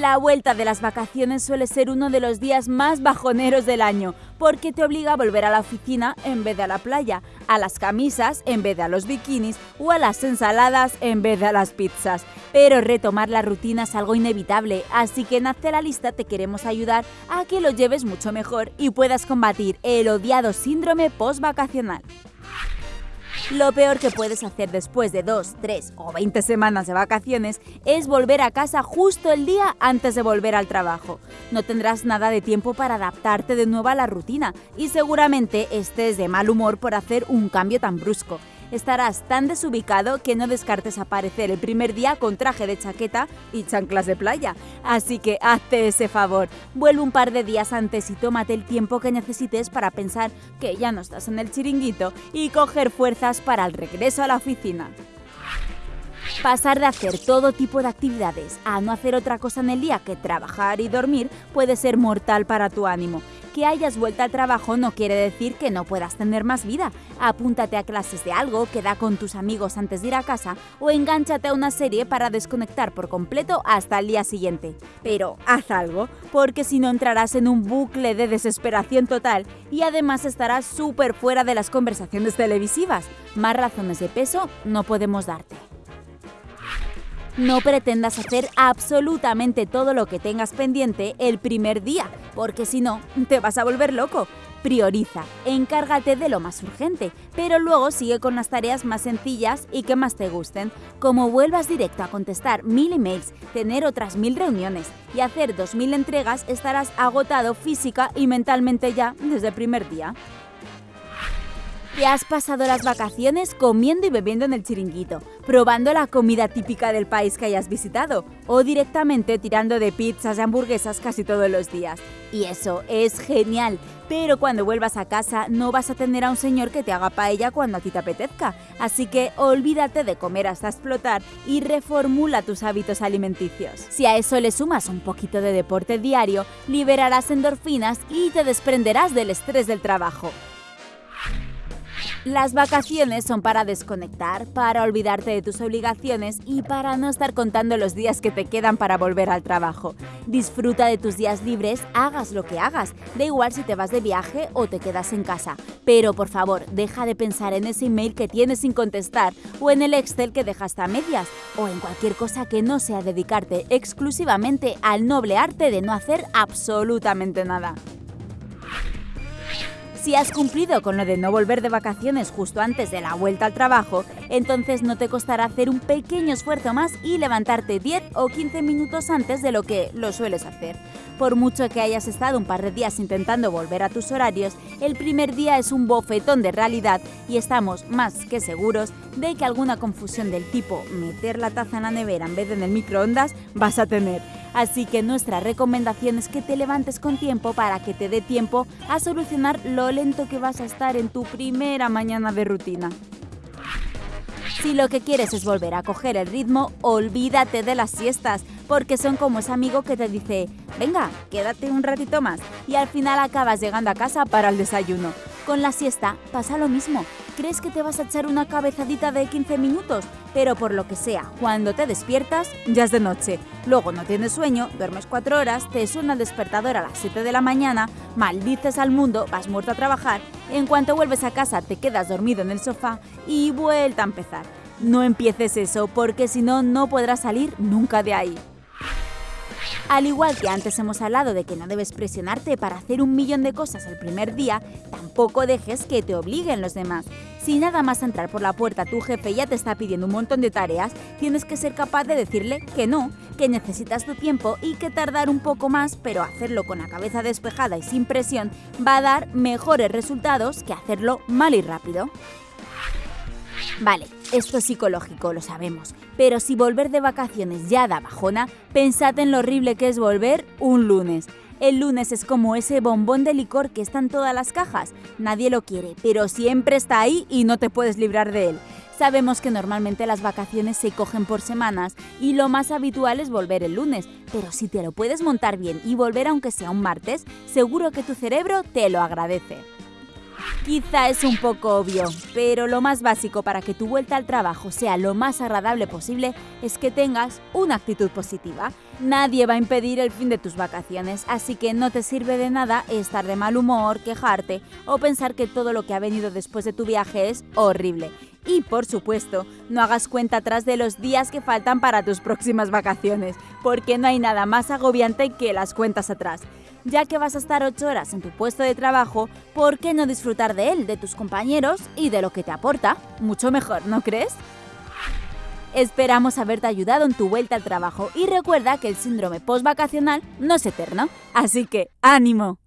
La vuelta de las vacaciones suele ser uno de los días más bajoneros del año, porque te obliga a volver a la oficina en vez de a la playa, a las camisas en vez de a los bikinis o a las ensaladas en vez de a las pizzas. Pero retomar la rutina es algo inevitable, así que en Hazte la Lista te queremos ayudar a que lo lleves mucho mejor y puedas combatir el odiado síndrome post-vacacional. Lo peor que puedes hacer después de 2, 3 o 20 semanas de vacaciones es volver a casa justo el día antes de volver al trabajo. No tendrás nada de tiempo para adaptarte de nuevo a la rutina y seguramente estés de mal humor por hacer un cambio tan brusco estarás tan desubicado que no descartes aparecer el primer día con traje de chaqueta y chanclas de playa. Así que hazte ese favor, vuelve un par de días antes y tómate el tiempo que necesites para pensar que ya no estás en el chiringuito y coger fuerzas para el regreso a la oficina. Pasar de hacer todo tipo de actividades a no hacer otra cosa en el día que trabajar y dormir puede ser mortal para tu ánimo que hayas vuelto al trabajo no quiere decir que no puedas tener más vida. Apúntate a clases de algo, queda con tus amigos antes de ir a casa o engánchate a una serie para desconectar por completo hasta el día siguiente. Pero haz algo, porque si no entrarás en un bucle de desesperación total y además estarás súper fuera de las conversaciones televisivas. Más razones de peso no podemos darte. No pretendas hacer absolutamente todo lo que tengas pendiente el primer día, porque si no, te vas a volver loco. Prioriza, encárgate de lo más urgente, pero luego sigue con las tareas más sencillas y que más te gusten, como vuelvas directo a contestar mil emails, tener otras mil reuniones y hacer dos mil entregas, estarás agotado física y mentalmente ya desde el primer día. Te has pasado las vacaciones comiendo y bebiendo en el chiringuito, probando la comida típica del país que hayas visitado o directamente tirando de pizzas y hamburguesas casi todos los días. Y eso es genial, pero cuando vuelvas a casa no vas a tener a un señor que te haga paella cuando a ti te apetezca. Así que olvídate de comer hasta explotar y reformula tus hábitos alimenticios. Si a eso le sumas un poquito de deporte diario, liberarás endorfinas y te desprenderás del estrés del trabajo. Las vacaciones son para desconectar, para olvidarte de tus obligaciones y para no estar contando los días que te quedan para volver al trabajo. Disfruta de tus días libres, hagas lo que hagas, da igual si te vas de viaje o te quedas en casa. Pero por favor, deja de pensar en ese email que tienes sin contestar o en el Excel que dejaste a medias o en cualquier cosa que no sea dedicarte exclusivamente al noble arte de no hacer absolutamente nada. Si has cumplido con lo de no volver de vacaciones justo antes de la vuelta al trabajo, entonces no te costará hacer un pequeño esfuerzo más y levantarte 10 o 15 minutos antes de lo que lo sueles hacer. Por mucho que hayas estado un par de días intentando volver a tus horarios, el primer día es un bofetón de realidad y estamos más que seguros de que alguna confusión del tipo meter la taza en la nevera en vez de en el microondas vas a tener. Así que nuestra recomendación es que te levantes con tiempo para que te dé tiempo a solucionar lo lento que vas a estar en tu primera mañana de rutina. Si lo que quieres es volver a coger el ritmo, olvídate de las siestas, porque son como ese amigo que te dice, venga, quédate un ratito más, y al final acabas llegando a casa para el desayuno. Con la siesta pasa lo mismo. Crees que te vas a echar una cabezadita de 15 minutos, pero por lo que sea, cuando te despiertas, ya es de noche. Luego no tienes sueño, duermes 4 horas, te suena el despertador a las 7 de la mañana, maldices al mundo, vas muerto a trabajar, en cuanto vuelves a casa te quedas dormido en el sofá y vuelta a empezar. No empieces eso, porque si no, no podrás salir nunca de ahí. Al igual que antes hemos hablado de que no debes presionarte para hacer un millón de cosas el primer día, tampoco dejes que te obliguen los demás. Si nada más entrar por la puerta tu jefe ya te está pidiendo un montón de tareas, tienes que ser capaz de decirle que no, que necesitas tu tiempo y que tardar un poco más, pero hacerlo con la cabeza despejada y sin presión, va a dar mejores resultados que hacerlo mal y rápido. Vale, esto es psicológico, lo sabemos, pero si volver de vacaciones ya da bajona, pensad en lo horrible que es volver un lunes. El lunes es como ese bombón de licor que está en todas las cajas. Nadie lo quiere, pero siempre está ahí y no te puedes librar de él. Sabemos que normalmente las vacaciones se cogen por semanas y lo más habitual es volver el lunes, pero si te lo puedes montar bien y volver aunque sea un martes, seguro que tu cerebro te lo agradece. Quizá es un poco obvio, pero lo más básico para que tu vuelta al trabajo sea lo más agradable posible es que tengas una actitud positiva. Nadie va a impedir el fin de tus vacaciones, así que no te sirve de nada estar de mal humor, quejarte o pensar que todo lo que ha venido después de tu viaje es horrible. Y por supuesto, no hagas cuenta atrás de los días que faltan para tus próximas vacaciones, porque no hay nada más agobiante que las cuentas atrás. Ya que vas a estar 8 horas en tu puesto de trabajo, ¿por qué no disfrutar de él, de tus compañeros y de lo que te aporta? Mucho mejor, ¿no crees? Esperamos haberte ayudado en tu vuelta al trabajo y recuerda que el síndrome postvacacional no es eterno. Así que, ánimo.